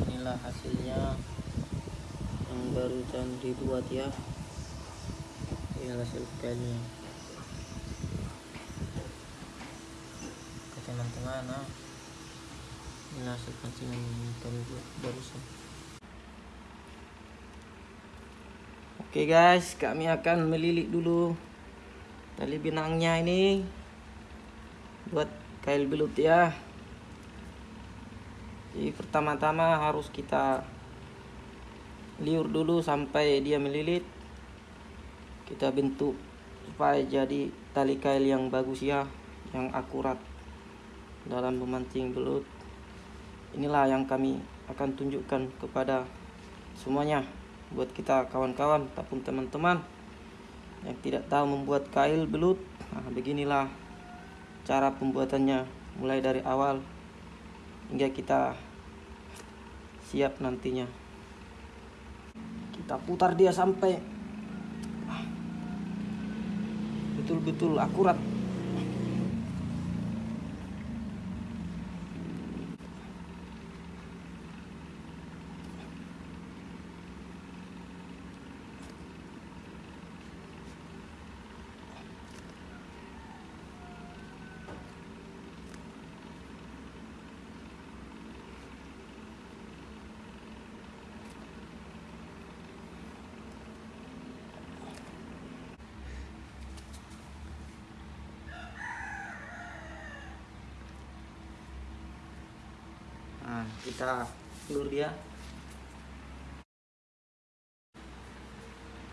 inilah hasilnya yang barusan dibuat ya. Ini hasil kailnya Oke teman-teman nah ini hasil pancingan yang kami buat barusan. Oke guys, kami akan melilit dulu tali benangnya ini buat kail belut ya. Jadi pertama-tama harus kita liur dulu sampai dia melilit. Kita bentuk supaya jadi tali kail yang bagus ya, yang akurat dalam memancing belut. Inilah yang kami akan tunjukkan kepada semuanya buat kita kawan-kawan ataupun teman-teman yang tidak tahu membuat kail belut nah beginilah cara pembuatannya mulai dari awal hingga kita siap nantinya. Kita putar dia sampai betul-betul akurat Nah, kita ulur dia.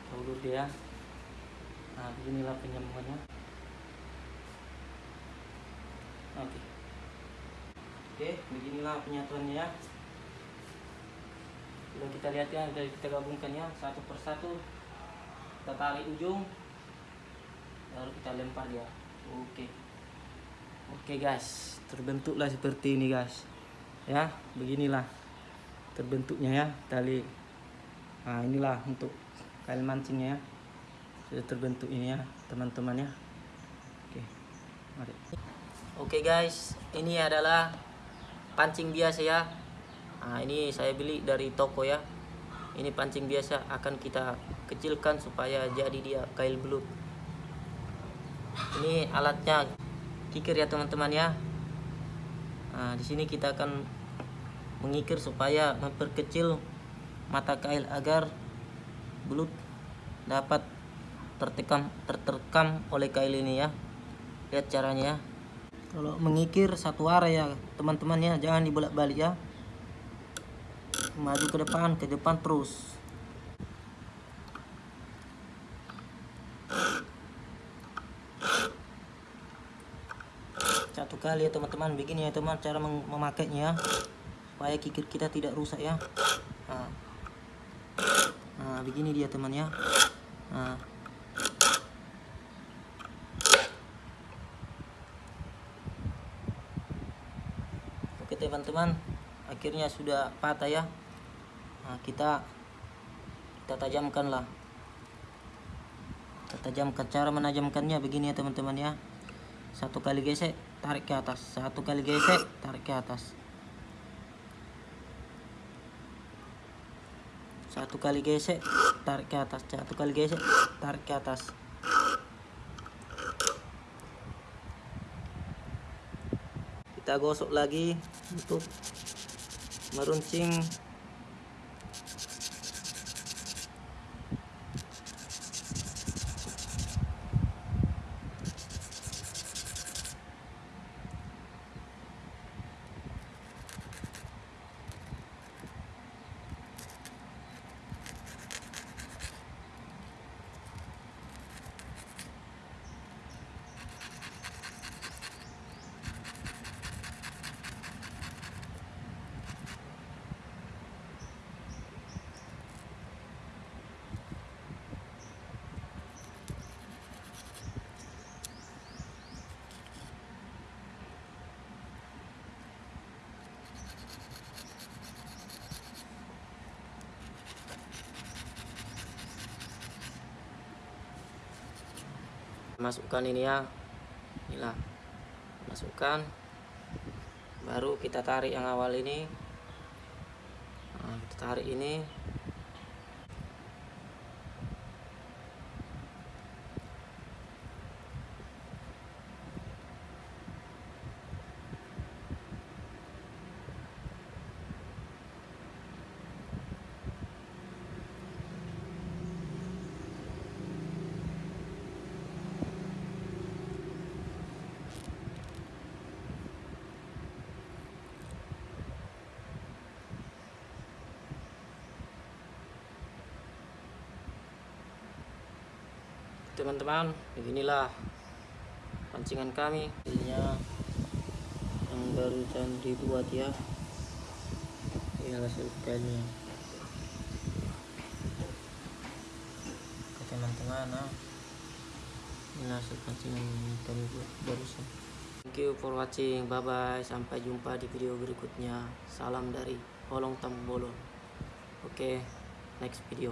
Kita dia. Nah, beginilah penyambungannya. Oke. Oke, beginilah penyatuannya ya. Sudah kita lihat ya, dari kita gabungkan ya satu persatu. Kita tarik ujung, lalu kita lempar dia. Oke. Oke guys, terbentuklah seperti ini guys ya beginilah terbentuknya ya tali. Nah inilah untuk kail mancingnya ya. Sudah terbentuk ini ya teman-teman ya. Oke mari. Oke guys ini adalah pancing biasa ya. Nah ini saya beli dari toko ya. Ini pancing biasa akan kita kecilkan supaya jadi dia kail belut. Ini alatnya kikir ya teman-teman ya. Nah, di sini kita akan mengikir supaya memperkecil mata kail agar belut dapat tertekam terterkam oleh kail ini ya. Lihat caranya ya. Kalau mengikir satu arah ya teman-teman ya, jangan dibolak-balik ya. Maju ke depan, ke depan terus. satu kali ya teman-teman begini ya teman cara mem- memakainya supaya kikir kita tidak rusak ya. Nah, Nah, begini dia teman ya nah. oke teman-teman. Akhirnya sudah patah ya. Nah, kita kita tajamkan lah. Kita tajamkan cara menajamkannya begini ya teman-teman ya. Satu kali gesek tarik ke atas. Satu kali gesek tarik ke atas satu kali gesek tarik ke atas. Satu kali gesek tarik ke atas. Kita gosok lagi untuk meruncing masukkan ini ya. Inilah. Masukkan. Baru kita tarik yang awal ini. Tarik ini teman-teman beginilah pancingan kami. Hasilnya yang barusan dibuat ya. Ini hasil kailnya Oke teman-teman nah. ini hasil pancingan yang kami buat barusan. Thank you for watching. Bye bye sampai jumpa di video berikutnya. Salam dari Holong Tambolon oke next video